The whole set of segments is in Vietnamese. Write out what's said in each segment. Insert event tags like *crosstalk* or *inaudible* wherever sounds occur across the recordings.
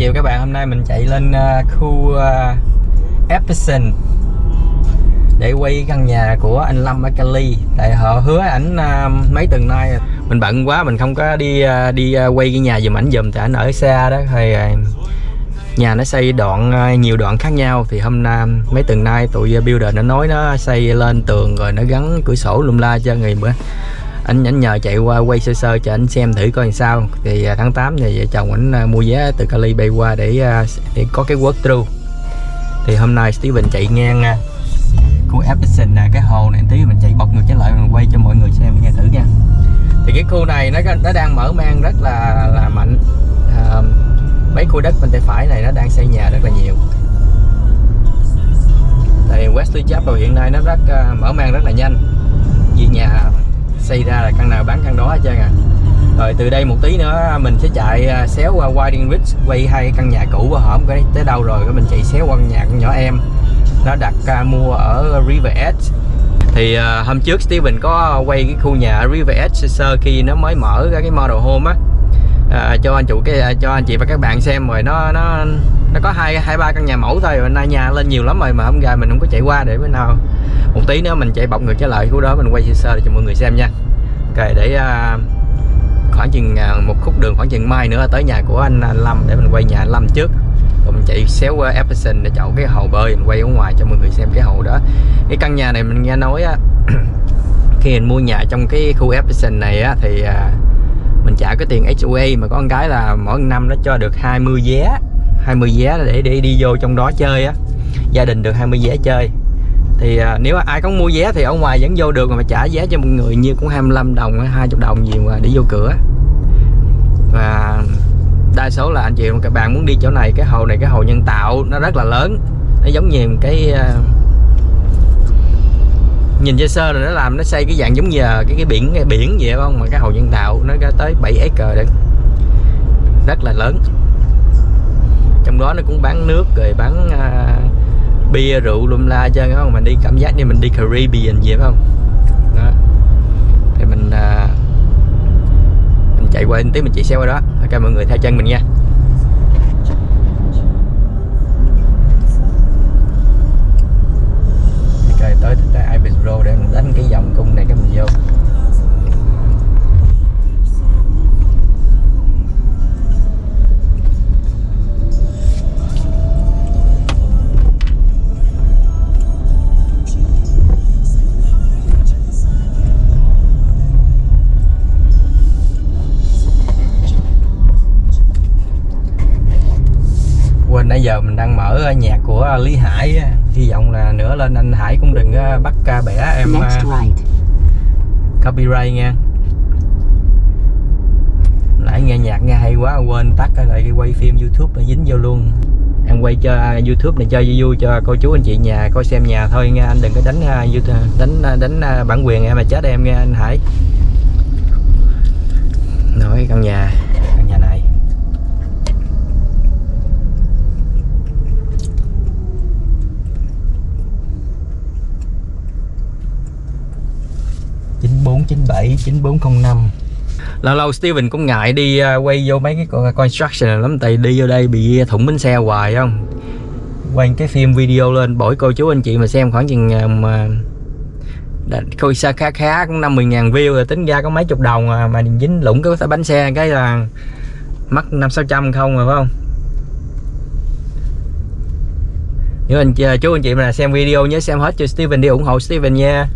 chiều các bạn. Hôm nay mình chạy lên uh, khu uh, Epson để quay căn nhà của anh Lâm ở Cali. Tại họ hứa ảnh uh, mấy tuần nay mình bận quá mình không có đi uh, đi uh, quay cái nhà dùm ảnh dùm tại ảnh ở xa đó thì uh, nhà nó xây đoạn uh, nhiều đoạn khác nhau. Thì hôm nay mấy tuần nay tụi builder nó nói nó xây lên tường rồi nó gắn cửa sổ lum la cho người bữa anh anh nhờ chạy qua quay sơ sơ cho anh xem thử coi làm sao. Thì à, tháng 8 thì vợ chồng anh à, mua vé từ Cali bay qua để à, để có cái work through thì hôm nay Steven chạy ngang khu Epson nè cái hồ này tí mình chạy bật ngược trở lại mình quay cho mọi người xem nghe thử nha. Thì cái khu này nó nó đang mở mang rất là là mạnh. À, mấy khu đất bên tay phải này nó đang xây nhà rất là nhiều. Tại Wesley Chapel hiện nay nó rất uh, mở mang rất là nhanh. Vì nhà xây ra là căn nào bán căn đó hết trơn à. Rồi từ đây một tí nữa mình sẽ chạy à, xéo qua Whiting Ridge quay hai căn nhà cũ của hổm cái tới đâu rồi mình chạy xéo qua nhà con nhỏ em. Nó đặt uh, mua ở River Edge. Thì uh, hôm trước Steven có quay cái khu nhà ở River Edge sơ khi nó mới mở ra cái model home á. Uh, cho anh chủ cái cho anh chị và các bạn xem rồi nó nó nó có hai hai ba căn nhà mẫu thôi hôm nay nhà lên nhiều lắm rồi mà hôm gà mình không có chạy qua để bữa nào. Một tí nữa mình chạy bọc ngược trở lại khu đó mình quay sơ sơ cho mọi người xem nha. Ok để uh, khoảng chừng uh, một khúc đường khoảng chừng mai nữa tới nhà của anh, anh Lâm để mình quay nhà anh Lâm trước. Rồi mình chạy xéo qua Epson để chọn cái hồ bơi mình quay ở ngoài cho mọi người xem cái hồ đó. Cái căn nhà này mình nghe nói á *clears throat* khi mình mua nhà trong cái khu Epson này á thì uh, mình trả cái tiền HOA mà có con cái là mỗi năm nó cho được 20 vé. 20 vé để để đi vô trong đó chơi á. Gia đình được 20 vé chơi. Thì à, nếu ai có mua vé thì ở ngoài vẫn vô được mà trả vé cho một người như cũng 25 đồng 20 đồng gì mà để vô cửa. Và đa số là anh chị các bạn muốn đi chỗ này cái hồ này cái hồ nhân tạo nó rất là lớn. Nó giống như cái uh, nhìn sơ sơ rồi nó làm nó xây cái dạng giống như cái cái biển cái biển vậy không? Mà cái hồ nhân tạo nó ra tới 7 acre đấy. Rất là lớn trong đó nó cũng bán nước rồi bán uh, bia rượu lum la chơi không mình đi cảm giác như mình đi Caribbean vậy phải không? Đó. Thì mình uh, mình chạy qua tí mình chạy xe qua đó. Ok mọi người theo chân mình nha. Ok tới tới Ibis Road để mình đánh cái vòng cung này cái mình vô. Nãy giờ mình đang mở nhạc của Lý Hải hy vọng là nữa lên anh Hải cũng đừng bắt ca bẻ em right. copyright nha. Nãy nghe nhạc nghe hay quá quên tắt lại quay phim YouTube là dính vô luôn. Em quay cho YouTube này cho vui vui cho cô chú anh chị nhà coi xem nhà thôi nha. Anh đừng có đánh YouTube đánh đánh bản quyền em mà chết em nghe anh Hải. Nói căn nhà 697 9405 lâu lâu Steven cũng ngại đi à, quay vô mấy cái à, construction lắm tại đi vô đây bị thủng bánh xe hoài không? Quay cái phim video lên bổi cô chú anh chị mà xem khoảng chừng à, mà coi xa khá khá cũng 50 ngàn view rồi tính ra có mấy chục đồng à, mà dính lũng cái bánh xe cái là mất 5 600 không rồi phải không? Nếu anh chú anh chị mà xem video nhớ xem hết cho Steven đi ủng hộ Steven nha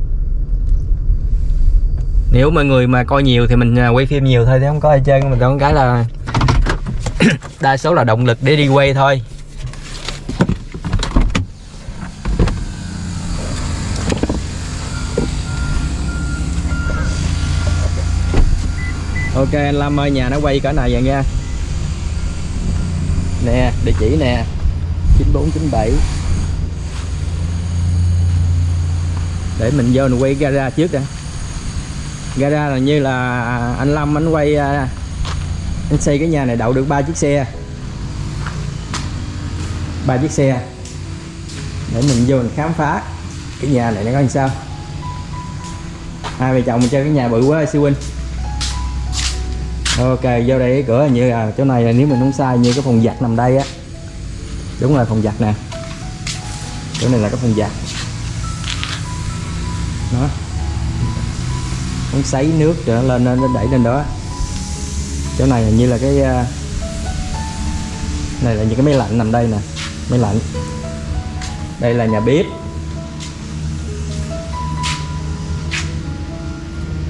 nếu mọi người mà coi nhiều thì mình à, quay phim nhiều thôi, chứ không có ai chơi. Mình có cái là *coughs* đa số là động lực để đi quay thôi. Ok, anh Lâm ơi, nhà nó quay cỡ này vậy nha. Nè, địa chỉ nè. 9497 để mình vô mình quay gara trước đã ra ra là như là anh Lâm, anh quay à, anh xây cái nhà này đậu được ba chiếc xe. Ba chiếc xe. Để mình vô mình khám phá cái nhà này nó có làm sao. Hai vợ chồng mình chơi cái nhà bự quá, siêu huynh. Ok, vô đây cái cửa như là chỗ này là nếu mình không sai như cái phòng giặt nằm đây á. Đúng là phòng giặt nè. Chỗ này là cái phòng giặt. Đó muốn sấy nước trở lên nó đẩy lên đó. Chỗ này hình như là cái à, này là những cái máy lạnh nằm đây nè máy lạnh. Đây là nhà bếp.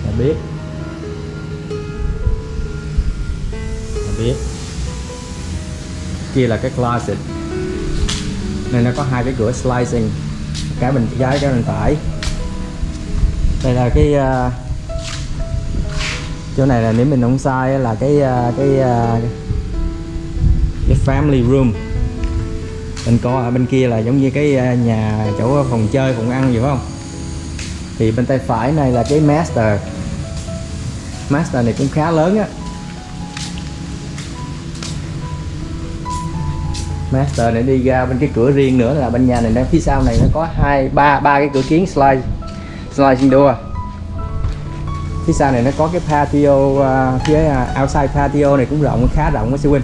Nhà bếp. Nhà bếp. Kia là cái closet. Này nó có hai cái cửa slicing cái bên trái cái bên phải. Đây là cái uh, chỗ này là nếu mình không sai là cái à, cái à, cái family room. Mình coi ở bên kia là giống như cái à, nhà, chỗ phòng chơi, phòng ăn gì phải không? Thì bên tay phải này là cái master. Master này cũng khá lớn á. Master này đi ra bên cái cửa riêng nữa là bên nhà này đang phía sau này nó có hai, ba ba cái cửa kiến slide, sliding door phía sau này nó có cái patio uh, phía uh, outside patio này cũng rộng khá rộng với sư huynh.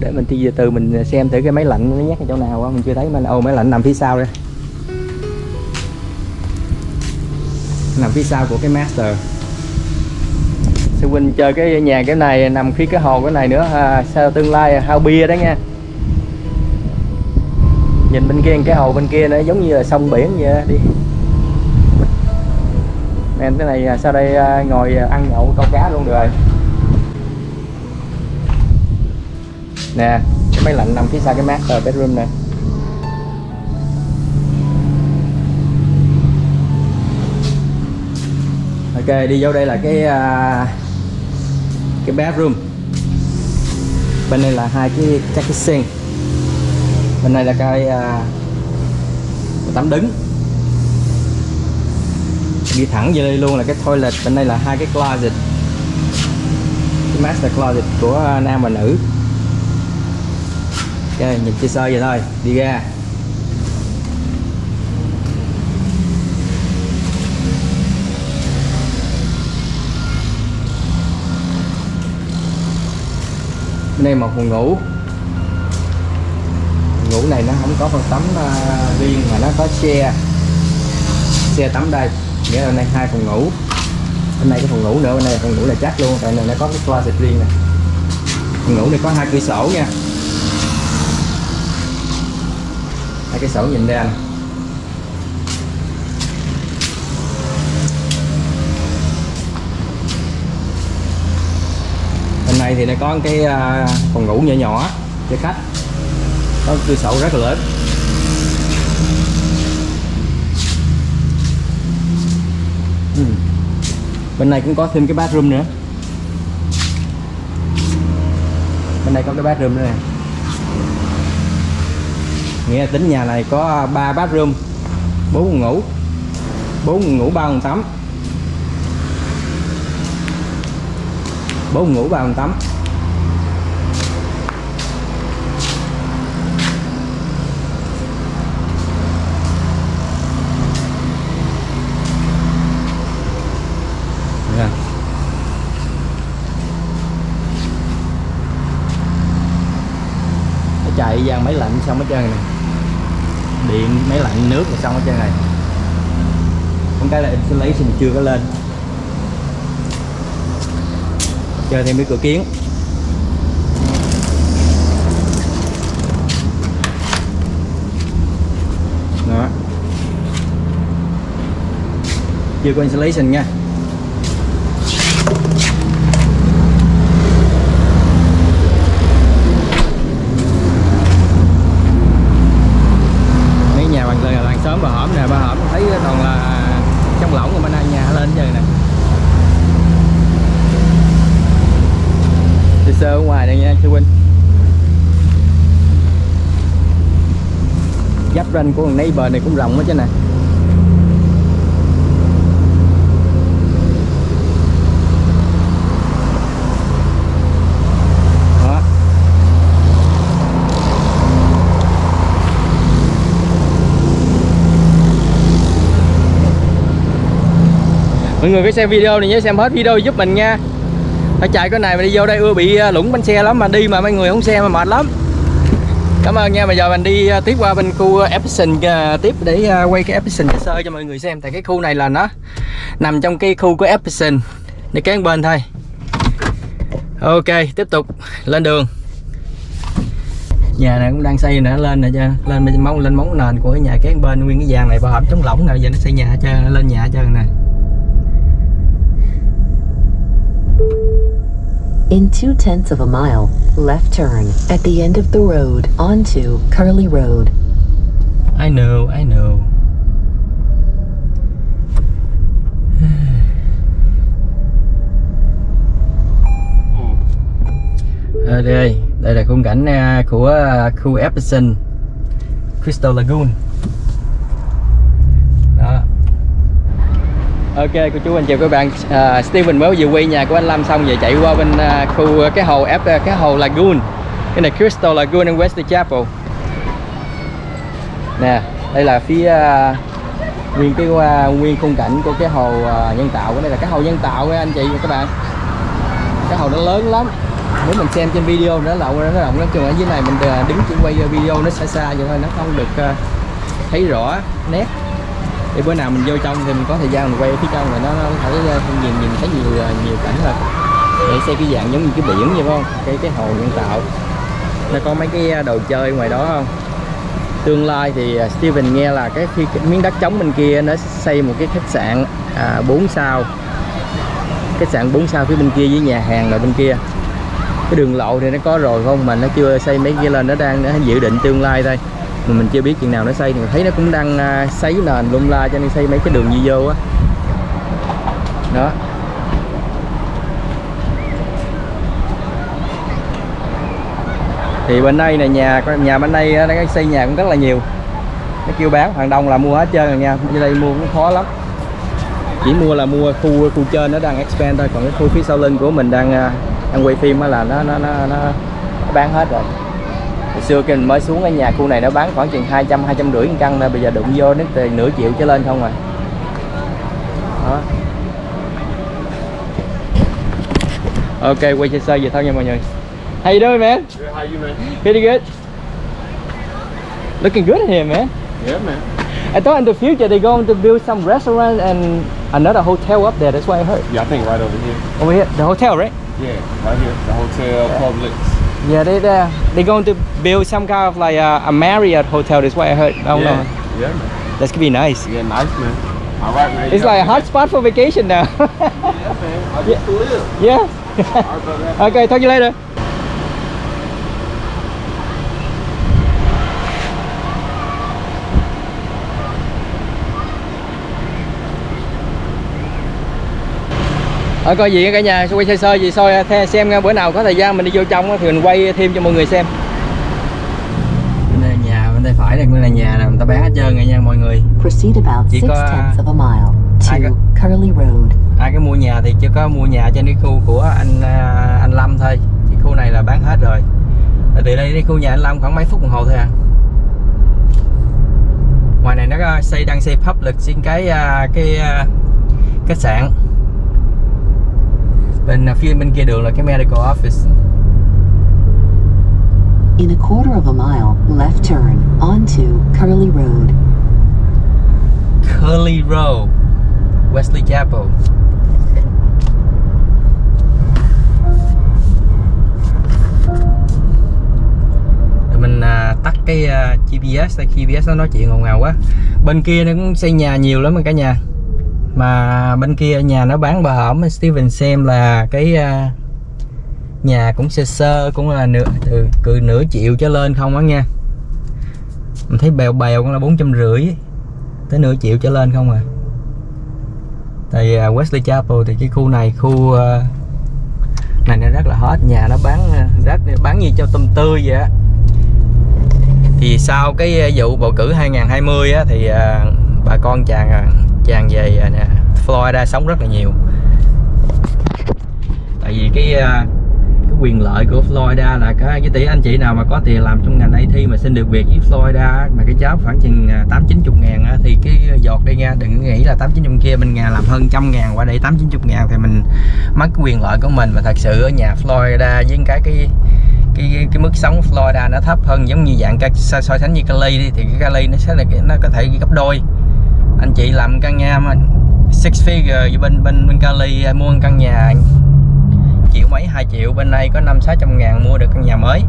Để mình đi về từ mình xem thử cái máy lạnh nó nhắc ở chỗ nào á mình chưa thấy mà ô máy lạnh nằm phía sau đây. Nằm phía sau của cái master. Sư huynh chơi cái nhà cái này nằm phía cái hồ cái này nữa à, sao tương lai hao bia đó nha nhìn bên kia cái hồ bên kia nó giống như là sông biển vậy đó. đi. Em cái này à, sau đây à, ngồi à, ăn nhậu câu cá luôn rồi. Nè cái máy lạnh nằm phía sau cái master bedroom nè. Ok đi vô đây là cái uh, cái bedroom bên đây là hai cái các cái sink bên này là cái à, tắm đứng. Đi thẳng về đây luôn là cái toilet, bên đây là hai cái closet. Cái master closet của nam và nữ. Ok, nhìn chia sơ vậy thôi, đi ra. Bên đây một phòng ngủ ngủ này nó không có phòng tắm uh, riêng mà nó có xe xe tắm đây nghĩa là đây hai phòng ngủ. Bên này cái phòng ngủ nữa bên này phòng ngủ là chắc luôn tại này nó có cái closet riêng này. Phòng ngủ này có hai cửa sổ nha. Hai cái sổ nhìn ra này. bên này thì nó có cái à, phòng ngủ nhỏ nhỏ cho khách có cửa sổ rất là lớn. Ừ. bên này cũng có thêm cái bathroom nữa. Bên này có cái bathroom nữa nè. Nghĩa là tính nhà này có 3 bathroom 4 phòng ngủ 4 phòng ngủ 3 phòng tắm. 4 phòng ngủ 3 phòng tắm Yeah gian dàn máy lạnh xong hết trơn này điện, máy lạnh, nước là xong hết trơn này con cái là insulation chưa có lên. Chơi thêm cái cửa kiến. Đó. Chưa có installation nha mấy nhà bằng là làng sớm bà hổm nè bà hổm thấy toàn là trong lỏng của bên này nhà lên chơi nè đi sơ ở thưa đây giáp ranh của thằng neighbor này cũng rộng hết chứ nè. Mọi người có xem video này nhớ xem hết video giúp mình nha phải chạy cái này mà đi vô đây ưa bị à, lũng bánh xe lắm mà đi mà mấy người không xe mà mệt lắm. Cảm ơn nha, bây giờ mình đi à, tiếp qua bên khu à, Epson tiếp để quay cái Epson sơ cho mọi người xem. Tại cái khu này là nó nằm trong cái khu của Epson. Để kế bên thôi. Ok, tiếp tục. Lên đường. Nhà này cũng đang xây nữa lên nè cho lên móng lên móng nền của cái nhà kế bên, nguyên cái vàng này bảo hợp chống lỏng nè. Giờ nó xây nhà cho, lên nhà cho nè. In two tenths of a mile, left turn at the end of the road onto Curly Road. I know I know *sighs* ở đây đây là khung cảnh của khu Epson Crystal Lagoon ok cô chú anh chị các bạn à, Steven mới vừa quay nhà của anh Lâm xong giờ chạy qua bên à, khu à, cái hồ Ep à, cái hồ Lagoon. Cái này Crystal Lagoon in Wesley Chapel. Nè đây là phía à, nguyên cái à, nguyên khung cảnh của cái hồ à, nhân tạo cái này là cái hồ nhân tạo nha anh chị và các bạn. Cái hồ nó lớn lắm. Nếu mình xem trên video nó lậu nó rộng lắm. Chừng ở dưới này mình à, đứng chỉ quay video nó xa xa vậy thôi nó không được à, thấy rõ nét để bữa nào mình vô trong thì mình có thời gian mình quay ở phía trong rồi nó, nó thấy ờ, nhìn nhìn thấy nhiều ờ, nhiều cảnh hơn để xem cái dạng giống như cái biển vậy không? Cái cái hồ nhân tạo. Nó có mấy cái ờ, đồ chơi ngoài đó không? Tương lai thì Steven nghe là cái khi cái miếng đất trống bên kia nó xây một cái khách sạn à, 4 sao. Khách sạn 4 sao phía bên kia với nhà hàng rồi bên kia. Cái đường lộ thì nó có rồi không mà nó chưa xây mấy kia lên nó đang nó dự định tương lai đây mà mình chưa biết chừng nào nó xây thì mình thấy nó cũng đang à, xây nền lung la cho nên xây mấy cái đường đi vô á. Đó. Thì bên đây là nhà nhà bên đây đang xây nhà cũng rất là nhiều. Nó kêu bán hàng đông là mua hết trơn rồi nha. Ở đây mua cũng khó lắm. Chỉ mua là mua khu khu trên nó đang expand thôi. Còn cái khu phía sau lưng của mình đang à, đang quay phim á là nó nó, nó nó bán hết rồi hồi xưa khi mình mới xuống cái nhà khu này nó bán khoảng chừng 200 200 rưỡi một căn thôi bây giờ đụng vô nó từ nửa triệu trở lên không rồi đó ok quay chơi sơ vậy thôi nha mọi người how you doing man Good, how you, man? pretty good looking good here man Yeah, man. I thought in the future they're going to build some restaurant and another hotel up there. That's what I heard. Yeah, I think right over here. Over here, the hotel, right? Yeah, right here. The hotel, Publix. Yeah, they they they're going to build some kind of like a, a Marriott hotel. That's what I heard. I don't yeah. know. Yeah, man. That's gonna be nice. Yeah, nice, man. All right, man. It's like a hot spot for vacation now. Yeah, man. I *laughs* to live. yeah. All right, brother. *laughs* okay, talk to you later. Ở coi gì cả nhà quay sơ sơ gì soi xem bữa nào có thời gian mình đi vô trong á thì mình quay thêm cho mọi người xem. Bên đây là nhà bên tay phải cũng là nhà nè, người ta bán hết trơn rồi nha mọi người. Proceed about Chỉ có, tenths of a mile ai có- to Curly Road. ai cái mua nhà thì chỉ có mua nhà trên cái khu của anh à, anh Lâm thôi chứ khu này là bán hết rồi từ đây đến khu nhà anh Lâm khoảng mấy phút đồng hồ thôi à ngoài này nó có xây đang xây public xin cái cái khách sạn bên à, phía bên kia đường là cái medical office. In a quarter of a mile, left turn onto Curly Road. Curly Road Wesley Chapel. Rồi mình à, tắt cái à, GPS đây GPS nó nói chuyện ngầu ngào quá. Bên kia nó cũng xây nhà nhiều lắm cả nhà mà bên kia nhà nó bán bờ hổm Steven xem là cái à, nhà cũng sơ sơ cũng là nửa từ từ nửa triệu trở lên không á nha. Mình thấy bèo bèo cũng là bốn trăm rưỡi tới nửa triệu trở lên không à. Tại à, Wesley Chapel thì cái khu này khu à, này nó rất là hot nhà nó bán à, rất bán như cho tôm tươi vậy á. Thì sau cái vụ bầu cử 2020 á thì bà con chàng à, chàng về à, Florida sống rất là nhiều. Tại vì cái à, cái quyền lợi của Florida là cái cái tỷ anh chị nào mà có tiền làm trong ngành IT mà xin được việc với Florida mà cái cháo khoảng chừng à, tám chín chục ngàn á, thì cái giọt đây nha đừng nghĩ là tám chín chục kia mình nhà làm hơn trăm ngàn qua đây tám chín chục ngàn thì mình mất cái quyền lợi của mình. Mà thật sự ở nhà Florida với cái cái cái, cái, cái mức sống Florida nó thấp hơn giống như dạng so, so sánh như Cali đi thì cái Cali nó sẽ là nó có thể gấp đôi anh chị làm căn nhà mà six figure bên bên bên Cali mua căn nhà triệu mấy 2 triệu bên đây có năm sáu trăm ngàn mua được căn nhà mới.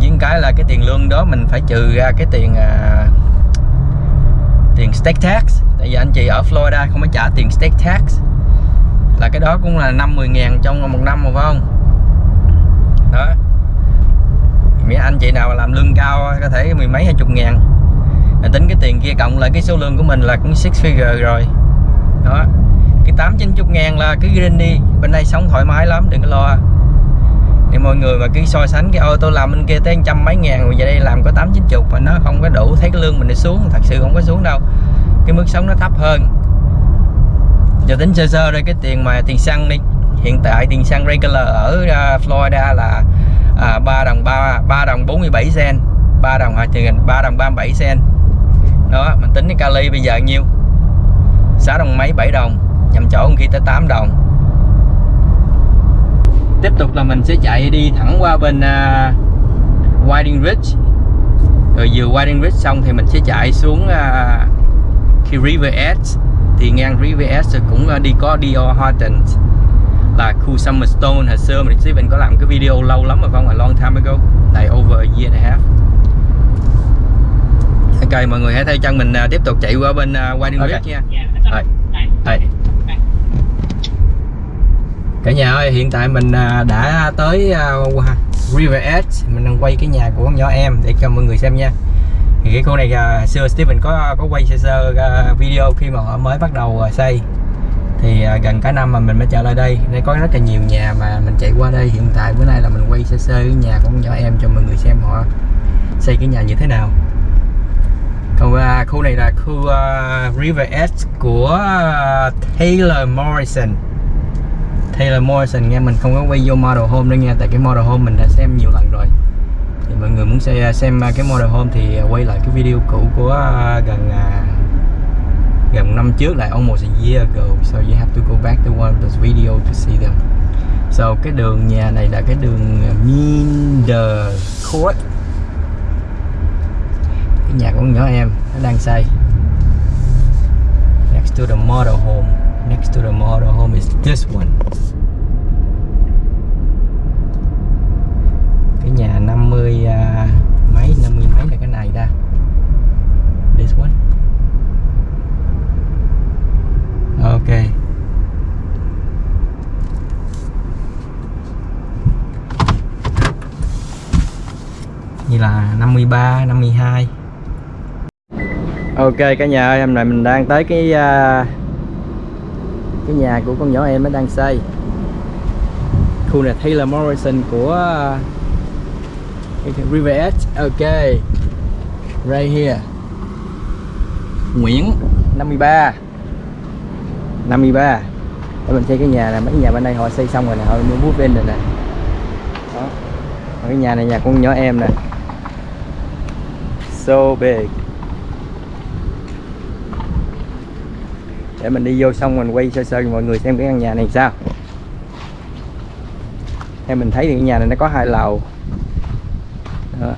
Với cái là cái tiền lương đó mình phải trừ ra cái tiền à, tiền state tax. Tại vì anh chị ở Florida không phải trả tiền state tax. Là cái đó cũng là năm 10 ngàn trong một năm mà phải không? Đó. Mấy anh chị nào làm lương cao có thể mười mấy hai chục ngàn. Tính cái tiền kia cộng lại cái số lương của mình là cũng six figure rồi. Đó. Cái tám chín chục ngàn là cứ green đi. Bên đây sống thoải mái lắm đừng có lo. Thì mọi người mà cứ so sánh cái ô tôi làm bên kia tới trăm mấy ngàn rồi về đây làm có tám chín chục mà nó không có đủ thấy cái lương mình nó xuống thật sự không có xuống đâu. Cái mức sống nó thấp hơn. Giờ tính sơ sơ đây cái tiền mà tiền xăng đi. Hiện tại tiền xăng regular ở à, Florida là à, 3 đồng 3 3 đồng 47 cent 3 đồng à, tiền 3 đồng 37 cent đó mình tính cái kali bây giờ nhiêu? 6 đồng mấy? 7 đồng. Nhầm chỗ khi tới 8 đồng. Tiếp tục là mình sẽ chạy đi thẳng qua bên uh, Whiting Ridge. Rồi vừa Whiting Ridge xong thì mình sẽ chạy xuống à, uh, khi River Edge thì ngang River Edge cũng uh, đi có Dior Hortons. Là khu Summerstone hồi xưa. Mình sẽ mình có làm cái video lâu lắm rồi không? A long time ago. Like over a year and a half ok mọi người hãy theo chân mình uh, tiếp tục chạy qua bên uh, Whiting Okay. Ridge nha. Rồi. đây cả nhà ơi hiện tại mình à, đã tới à, River Edge. Mình đang quay cái nhà của con nhỏ em để cho mọi người xem nha. Thì cái khu này à, xưa Steven có có quay sơ sơ à, video khi mà họ mới bắt đầu à, xây. Thì à, gần cả năm mà mình mới trở lại đây. Đây có rất là nhiều nhà mà mình chạy qua đây. Hiện tại bữa nay là mình quay sơ sơ cái nhà của con nhỏ em cho mọi người xem họ xây cái nhà như thế nào Ờ, còn à, khu này là khu uh, River Edge của uh, Taylor Morrison. Taylor Morrison nghe mình không có quay vô model home nữa nha tại cái model home mình đã xem nhiều lần rồi. Thì mọi người muốn xem, xem cái model home thì quay lại cái video cũ của uh, gần uh, gần năm trước lại almost a year ago. So you have to go back to one of those video to see them. So cái đường nhà này là cái đường Minder Court cái nhà của nhỏ em nó đang xây. Next to the model home. Next to the model home is this one. Cái nhà 50 uh, à, mấy? 50 mấy là cái này ra this one. Ok. Như là 53 52 Ok cả nhà ơi hôm nay mình đang tới cái uh, cái nhà của con nhỏ em nó đang xây. Khu này Taylor Morrison của uh, River Edge ok. Right here. Nguyễn. 53 53 để mình xây cái nhà này. Mấy nhà bên đây họ xây xong rồi nè họ mới bút lên rồi nè. Đó. Cái nhà này nhà con nhỏ em nè. So big. Để mình đi vô xong mình quay sơ sơ cho mọi người xem cái căn nhà này sao. Theo mình thấy thì cái nhà này nó có hai lầu. Đó.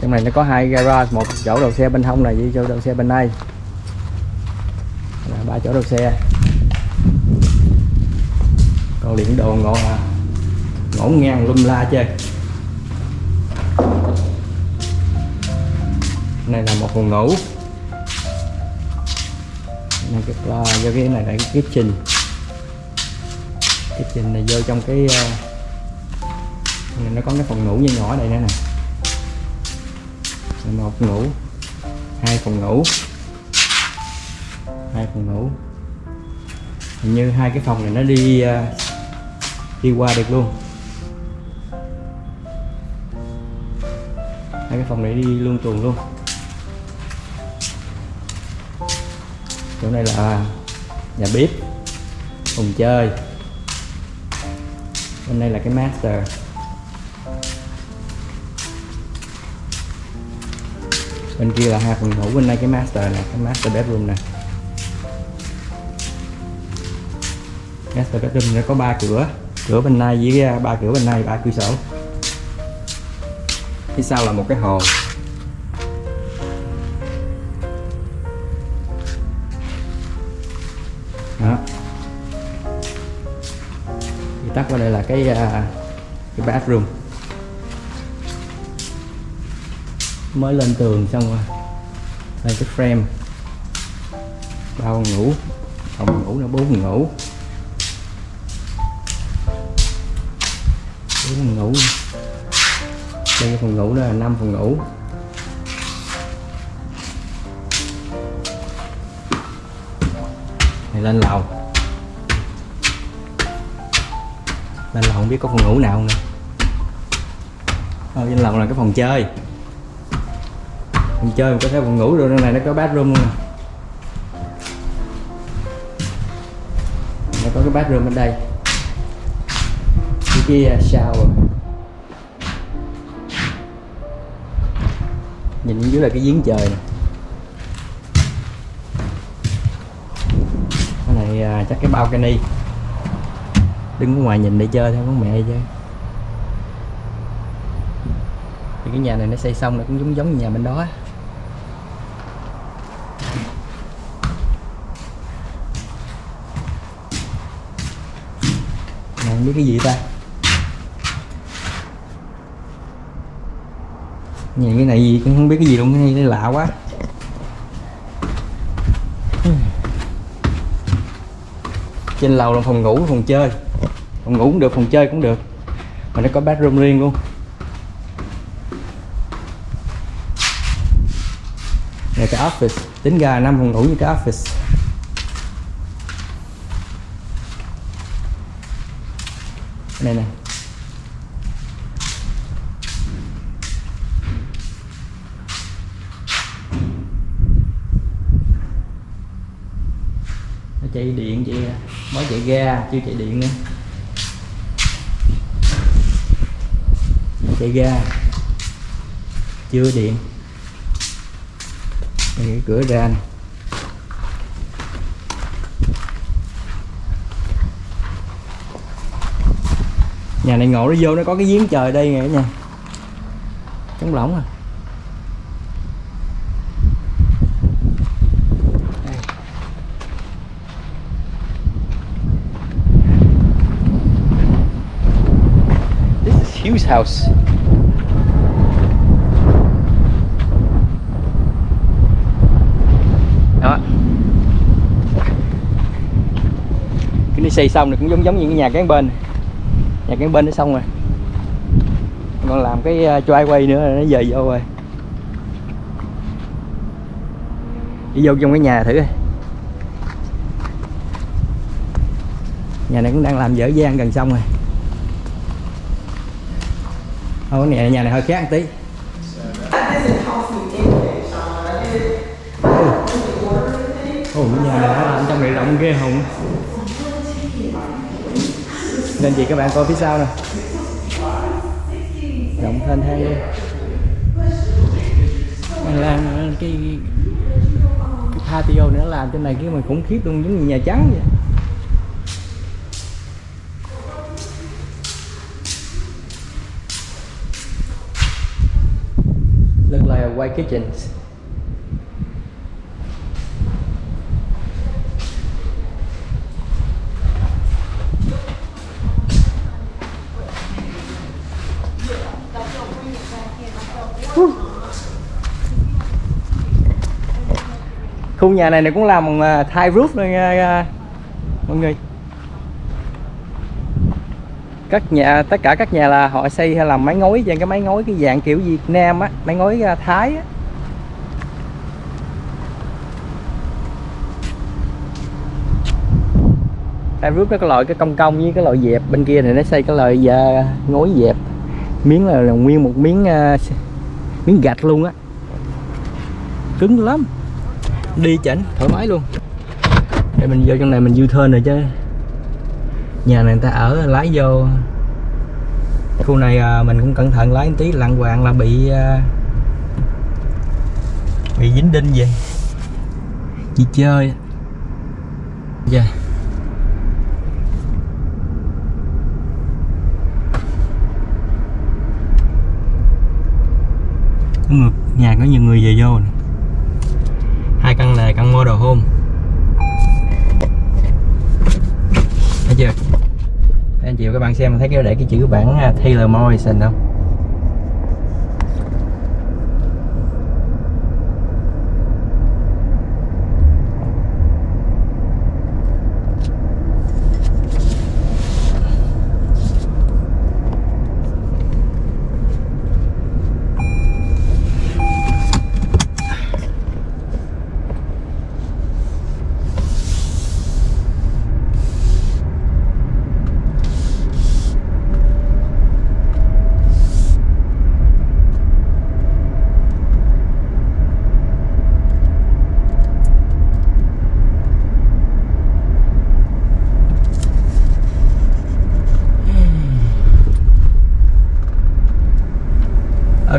trong này nó có hai garage, một chỗ đầu xe bên hông này, với chỗ đầu xe bên đây. Ba chỗ đầu xe. Còn điện đồ ngộ à, ngổn ngang lum la chơi. Này là một phòng ngủ. À, cái là do cái này là cái kitchen kitchen này vô trong cái à, uh, này nó có cái phòng ngủ nhỏ nhỏ đây nữa nè. Một phòng ngủ hai phòng ngủ hai phòng ngủ. Hình như hai cái phòng này nó đi uh, đi qua được luôn. Hai cái phòng này đi luôn tuần luôn. Chỗ này là nhà bếp, phòng chơi. Bên đây là cái master. Bên kia là hai phòng ngủ, bên đây cái master nè, cái master bedroom nè. Master bedroom nó có ba cửa cửa bên này với ba cửa bên này, ba cửa sổ. Phía sau là một cái hồ. Cái à, cái bathroom. Mới lên tường xong rồi, lên cái frame. Ba phòng ngủ phòng ngủ nó bốn phòng ngủ. Bốn phòng ngủ. Đây cái phòng ngủ đó là năm phòng ngủ. Này, lên lầu. Lên lầu không biết có phòng ngủ nào nữa. Ở trên lầu là cái phòng chơi. Phòng chơi mà có thể phòng ngủ rồi trong này nó có bathroom luôn nè. Nó có cái bathroom bên đây. Cái kia à, shower. Nhìn dưới là cái giếng trời nè. Cái này à, chắc cái balcony đứng ở ngoài nhìn để chơi thôi con mẹ chơi. Thì cái nhà này nó xây xong nó cũng giống giống như nhà bên đó á. Không biết cái gì ta? Nhìn cái này gì cũng không biết cái gì luôn, cái này lạ quá. Trên lầu là phòng ngủ, phòng chơi. Phòng ngủ cũng được, phòng chơi cũng được. Mà nó có bathroom riêng luôn. Này, cái office. Tính ra năm phòng ngủ như cái office. Này này. Nè nó chạy điện chị mới chạy ga chưa chạy điện nữa. Chạy ga chưa điện đây cái cửa ra này. nhà này ngộ nó vô nó có cái giếng trời đây nè nha trống lỏng à This is house. Đi xây xong thì cũng giống giống như cái nhà cán bên. Nhà cán bên nó xong rồi. Còn làm cái uh, quay nữa là nó về vô rồi. Đi vô trong cái nhà thử coi. Nhà này cũng đang làm dở dang gần xong rồi. Ô, cái nhà, nhà này hơi khác một tí. Ồ, nhà này nó làm trong này rộng ghê hùng nên chị, các bạn coi phía sau nè. Rộng thênh thang luôn mình làm cái cái patio nữa nó làm trên này cái mà khủng khiếp luôn, giống như nhà trắng vậy. Look like a white kitchen khu nhà này này cũng làm bằng thai roof luôn nha à, mọi người. Các nhà tất cả các nhà là họ xây hay làm mái ngói dạng cái mái ngói cái dạng kiểu Việt Nam á mái ngói à, Thái á. Thai roof nó có loại cái cong cong với cái loại dẹp bên kia này nó xây cái loại ngói dẹp. Miếng là, là nguyên một miếng uh, miếng gạch luôn á. Cứng lắm đi chảnh thoải mái luôn. Để mình vô trong này mình du thơn rồi chứ. Nhà này người ta ở lái vô. Khu này à, mình cũng cẩn thận lái một tí lặng hoàng là bị à, bị dính đinh vậy chỉ chơi. Dạ. Có người nhà có nhiều người về vô này hai căn này căn model home thấy chưa? Anh chị và các bạn xem, thấy cái để cái chữ bản à, Taylor Morrison không?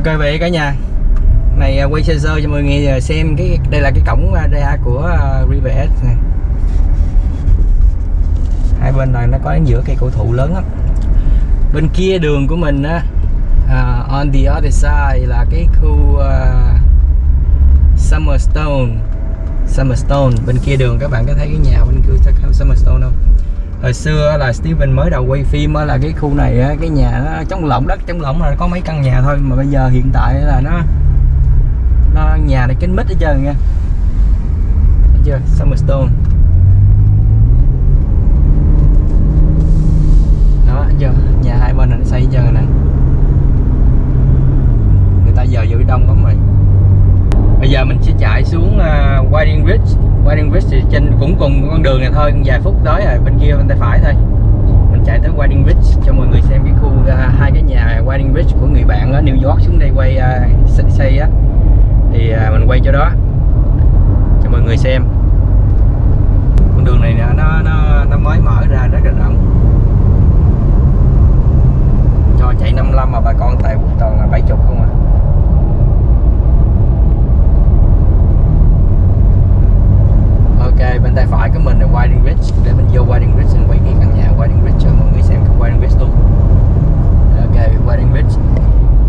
Ok vậy cả nhà. Này à, quay sơ sơ cho mọi người à, xem cái đây là cái cổng à, ra của River S này. Hai bên này nó có giữa cây cổ thụ lớn lắm. Bên kia đường của mình á uh, on the other side là cái khu uh, Summerstone Summerstone bên kia đường các bạn có thấy cái nhà bên kia Summerstone không? Hồi xưa là Steven mới đầu quay phim là cái khu này cái nhà nó trống lộng đất, trống lộng là có mấy căn nhà thôi, mà bây giờ hiện tại là nó nó nhà này kín mít hết trơn nha. Thấy chưa? Summerstone đó thấy chưa nhà hai bên này nó xây hết trơn nè người ta giờ vô đông lắm rồi bây giờ mình sẽ chạy xuống uh, Whiting Ridge Whiting Ridge thì trên cũng cùng con đường này thôi vài phút tới rồi bên kia bên tay phải thôi. Mình chạy tới Whiting Ridge cho mọi người xem cái khu uh, hai cái nhà Whiting Ridge của người bạn ở New York xuống đây quay uh, xây á. Thì uh, mình quay cho đó cho mọi người xem. Con đường này nó nó nó mới mở ra rất là rộng. Cho chạy 55 mà bà con tại toàn là 70 không à. Ok, bên tay phải của mình là Whiting Ridge. Để mình vô Whiting Ridge mình quay cái căn nhà Whiting Ridge cho mọi người xem cái Whiting Ridge luôn. Ok, Whiting Ridge.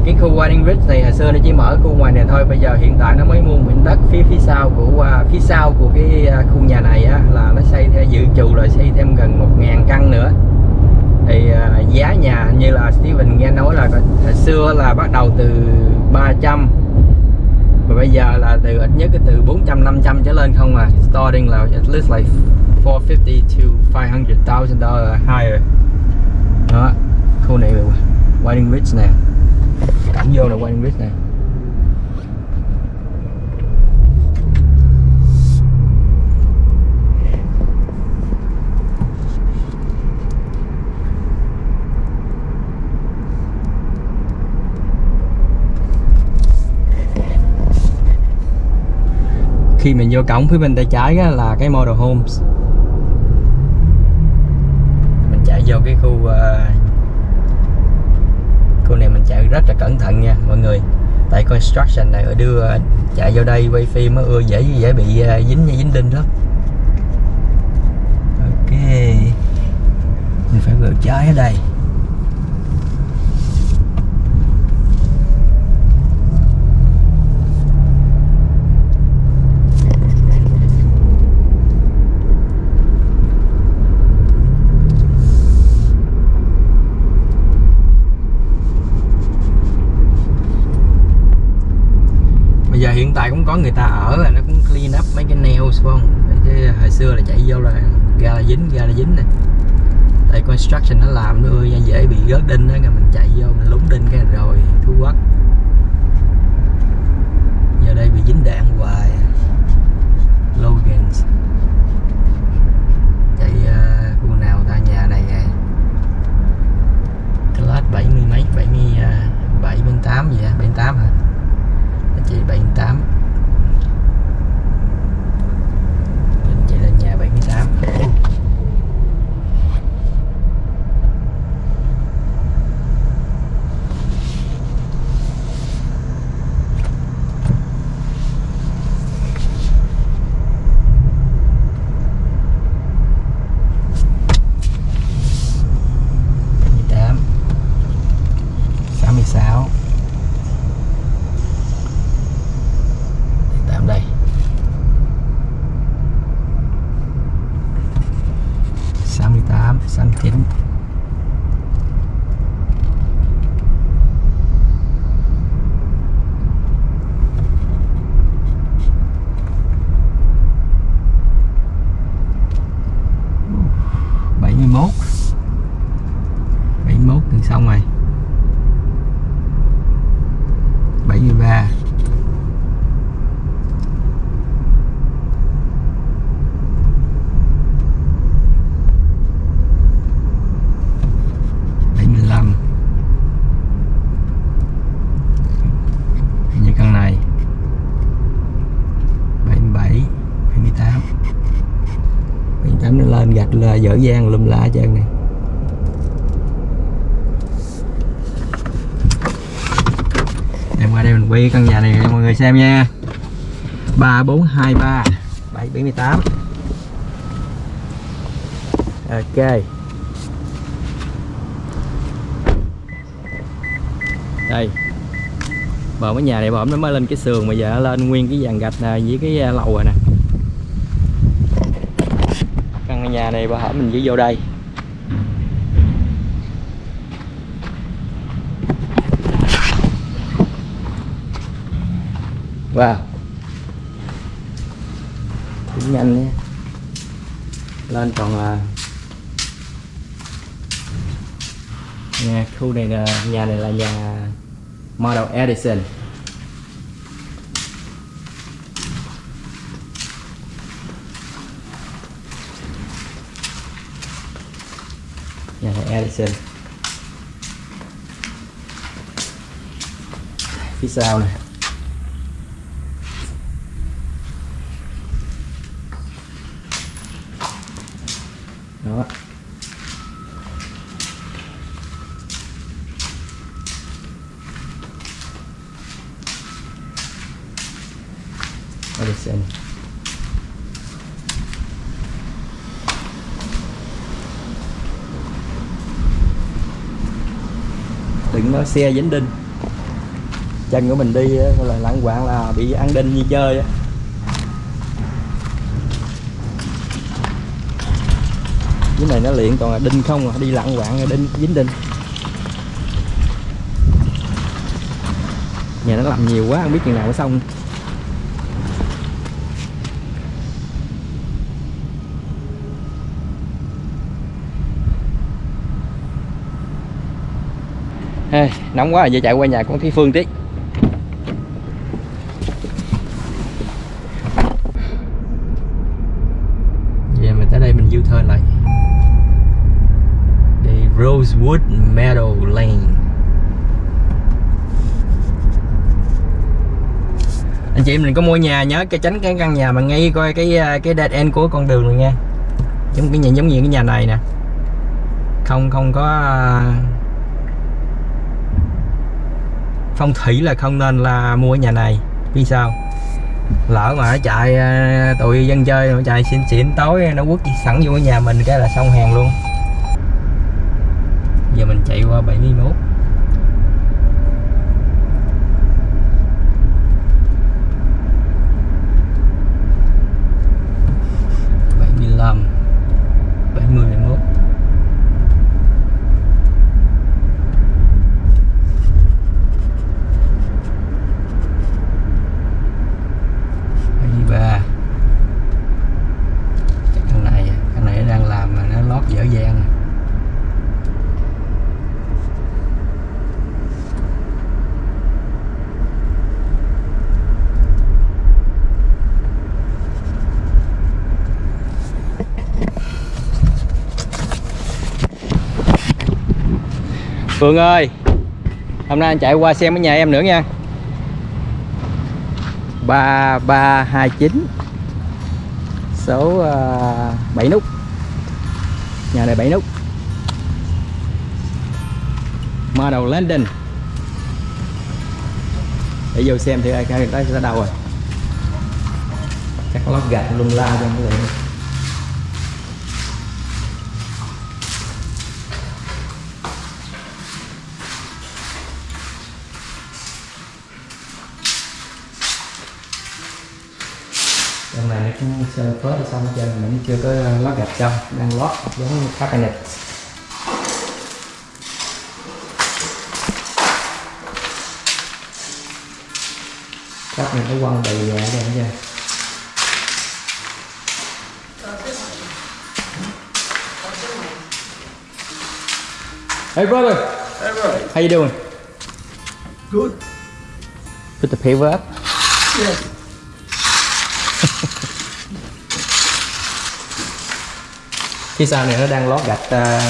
Cái khu Whiting Ridge này hồi xưa nó chỉ mở khu ngoài này thôi. Bây giờ hiện tại nó mới mua mảnh đất phía phía sau của à, phía sau của cái à, khu nhà này á Là nó xây theo dự trù là xây thêm gần 1.000 căn nữa. Thì à, giá nhà như là Steven nghe nói là hồi xưa là bắt đầu từ 300 mà bây giờ là từ ít nhất cái từ 400 500 trở lên không à. Starting là at least like 450 to 500,000 dollar higher. Đó khu này là Whiting Ridge nè. Cảnh vô là Whiting Ridge nè. Khi mình vô cổng phía bên tay trái á, là cái model homes. Mình chạy vô cái khu uh, khu này mình chạy rất là cẩn thận nha mọi người. Tại construction này ở đưa ờ, chạy vô đây quay phim nó ưa dễ dễ bị uh, dính dính đinh lắm. Ok. Mình phải vượt trái ở đây bây giờ hiện tại cũng có người ta ở là nó cũng clean up mấy cái nails phải không? Chứ à, hồi xưa là chạy vô là ga là dính ga là dính nè. Tại construction nó làm nó ơi dễ bị rớt đinh đó mình chạy vô mình lúng đinh cái rồi thú quất giờ đây bị dính đạn hoài. Logans. Chạy uh, à, khu nào ta? Nhà này nè. Class 70 mấy bảy mươi à, bảy bên tám gì á bên tám hả? Anh chị bảy tám chị lên nhà 78 nền gạch là dở dang lum lá cho trơn này em qua đây mình quay căn nhà này cho mọi người xem nha. 3423 778 Ok. Đây. Bờ mấy nhà này bờ nó mới lên cái sườn mà giờ nó lên nguyên cái dàn gạch này với cái à, lầu rồi nè. Căn nhà này bà hỏi mình chỉ vô đây. Wow. Cũng nhanh nha Lên còn là nhà khu này là, nhà này là nhà Model Edison. Xem phía sau này. Đó. Edison đừng nói xe dính đinh chân của mình đi là lạng quạng là bị ăn đinh như chơi cái này nó luyện còn là đinh không à đi lạng quạng đinh dính đinh nhà nó làm nhiều quá, không biết chừng nào mới xong. Nóng quá, giờ chạy qua nhà con Thúy Phương tí Giờ mình tới đây mình du turn lại. Đi Rosewood Meadow Lane. Anh chị mình có mua nhà nhớ cái tránh cái căn nhà mà ngay coi cái à, cái dead end của con đường này nha. Giống cái nhà giống như cái nhà này nè. Không không có à, phong thủy là không nên là mua ở nhà này. Vì sao? Lỡ mà nó chạy à, tụi dân chơi nó chạy xịn xịn tối nó quất sẵn vô nhà mình cái là xong hàng luôn. Giờ mình chạy qua 71 75 70 71 73 Chắc căn này căn này nó đang làm mà nó lót dở dang Phương ơi Hôm nay anh chạy qua xem ở nhà em nữa nha. 3329 Số à, uh, 7 nút. Nhà này 7 nút. Model London Để vô xem thì ai cái đó sẽ đâu rồi? Chắc lót gạch lung la cho cái người sơn phớt xong hết trơn mình chưa có lót gạch xong đang lót giống cabinet chắc mình có quăng đầy ở đây nha Hey brother, Hey, bro. how you doing? Good. Put the paper up. Yes. Phía sau này nó đang lót gạch uh,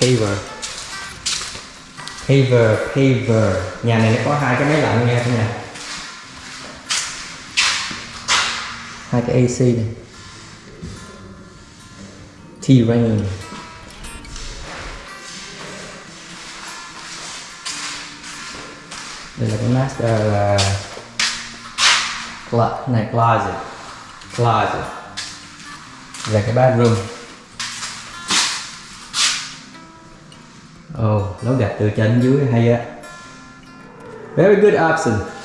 paver. Paver paver. Nhà này nó có hai cái máy lạnh nha cả nhà hai cái AC này T-Rain. Đây là cái master à, là Cla- này closet. Closet. Là cái bathroom. Ồ oh, lấu gạch từ trên dưới hay á. Very good option.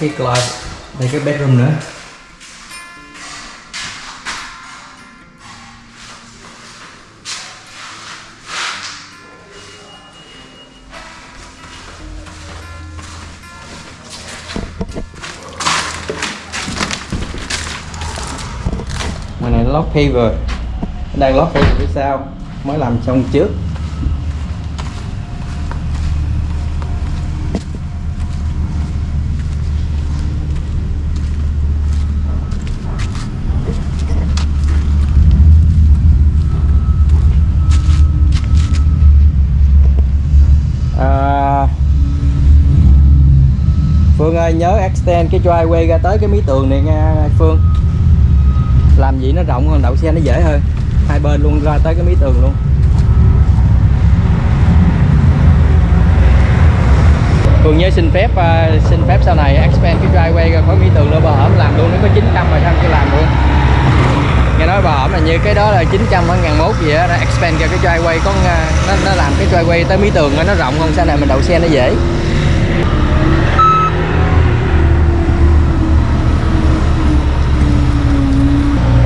Cái closet đây, cái bedroom nữa. Ngoài này lót paver đang lót paver phía sau mới làm xong trước à, Phương ơi nhớ extend cái driveway ra tới cái mí tường này nha Phương. Làm gì nó rộng hơn đậu xe nó dễ hơn. Hai bên luôn ra tới cái mí tường luôn. Phương nhớ xin phép uh, xin phép sau này expand cái driveway ra khỏi mí tường nữa. Bà hổm làm luôn nó có 900 mà sao chưa làm luôn. Nghe nói bà hổm là như cái đó là 900 hay ngàn mốt gì á nó expand ra cái driveway có uh, nó, nó làm cái driveway tới mí tường nó rộng hơn sau này mình đậu xe nó dễ.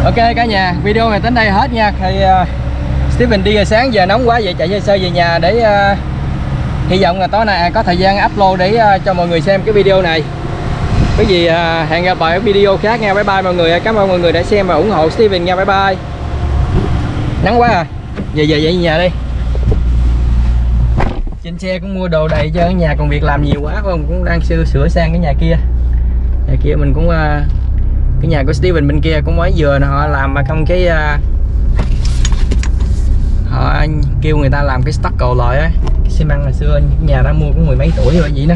Ok cả nhà, video này đến đây hết nha. Thì uh, Steven đi giờ sáng giờ nóng quá vậy chạy sơ sơ về nhà để uh, hy vọng là tối nay có thời gian upload để uh, cho mọi người xem cái video này. Cái gì uh, hẹn gặp lại ở video khác nha. Bye bye mọi người. Cảm ơn mọi người đã xem và ủng hộ Steven nha. Bye bye. Nắng quá à. Về về về nhà đi. Trên xe cũng mua đồ đầy cho nhà còn việc làm nhiều quá không cũng đang sửa sửa sang cái nhà kia. Nhà kia mình cũng uh, cái nhà của Steven bên kia cũng mới vừa họ làm mà không cái uh, họ kêu người ta làm cái stock cầu lại ấy cái xi măng hồi xưa nhà đã mua cũng mười mấy tuổi rồi vậy đó.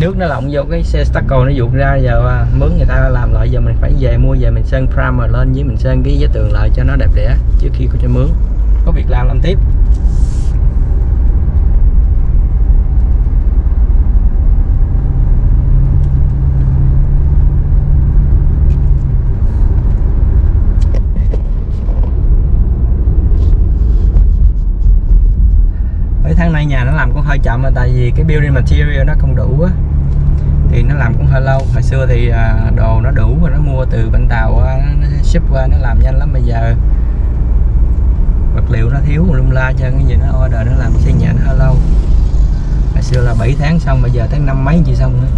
Nước nó lộng vô cái xe stucco nó vụt ra giờ uh, mướn người ta làm lại giờ mình phải về mua về mình sơn primer lên với mình sơn cái giấy tường lại cho nó đẹp đẽ trước khi có cho mướn. Có việc làm làm tiếp. Mấy tháng nay nhà nó làm cũng hơi chậm mà, tại vì cái building material nó không đủ á. Thì nó làm cũng hơi lâu. Hồi xưa thì à, đồ nó đủ và nó mua từ bên tàu nó ship qua, nó làm nhanh lắm. Bây giờ vật liệu nó thiếu, lum la cho cái gì nó order, nó làm xây nhà nó hơi lâu. Hồi xưa là 7 tháng xong, bây giờ tới năm mấy chị xong nữa